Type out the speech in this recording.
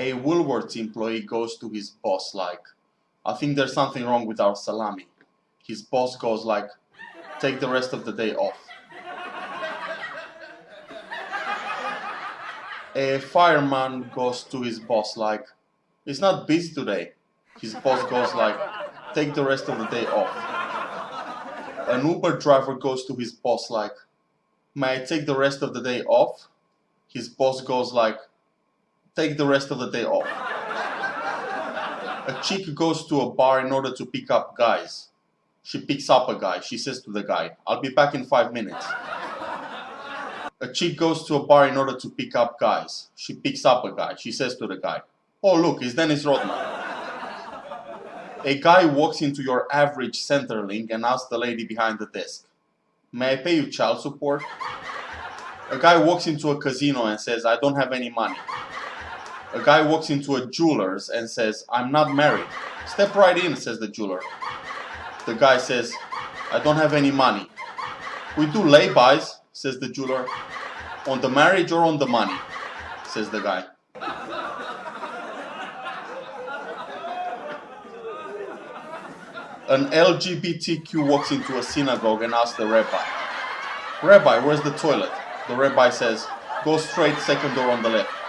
A Woolworths employee goes to his boss like, I think there's something wrong with our salami. His boss goes like, take the rest of the day off. A fireman goes to his boss like, it's not busy today. His boss goes like, take the rest of the day off. An Uber driver goes to his boss like, may I take the rest of the day off? His boss goes like, take the rest of the day off. A chick goes to a bar in order to pick up guys. She picks up a guy. She says to the guy, I'll be back in five minutes. A chick goes to a bar in order to pick up guys. She picks up a guy. She says to the guy, Oh, look, it's Dennis Rodman. A guy walks into your average Centrelink and asks the lady behind the desk, May I pay you child support? A guy walks into a casino and says, I don't have any money. A guy walks into a jeweler's and says, I'm not married. Step right in, says the jeweler. The guy says, I don't have any money. We do laybys, says the jeweler. On the marriage or on the money, says the guy. An LGBTQ walks into a synagogue and asks the rabbi, Rabbi, where's the toilet? The rabbi says, go straight, second door on the left.